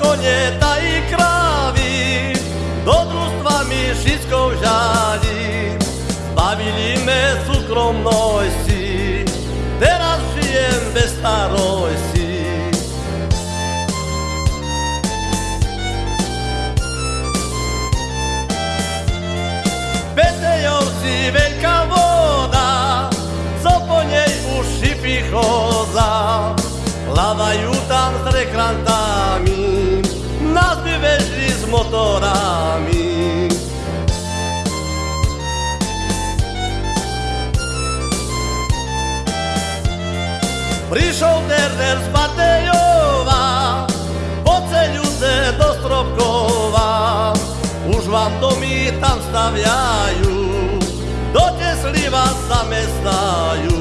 koneta i kravy, do družstva mi všetko žali. Zbavili me súkromnosti, teraz žijem bez starosti. Petejovci veľká voda, co po nej už šipy chodza. Plavajú tam s rekrantami, Prišol Derner z Matejova, poceľuce do Stropkova. Už vám domy tam staviajú, do Tesly vás zamestnajú.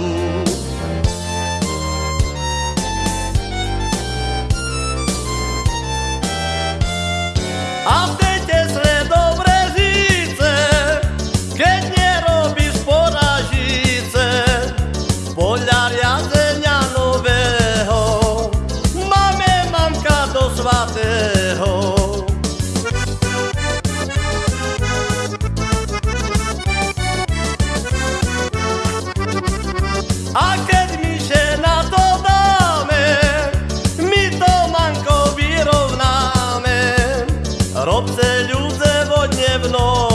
A v tej Tesle dobre žice, keď nerobíš poražice, poľa riadze svatého. A keď mi žena to dáme, my to manko vyrovnáme, robce ľudze vodne v noc.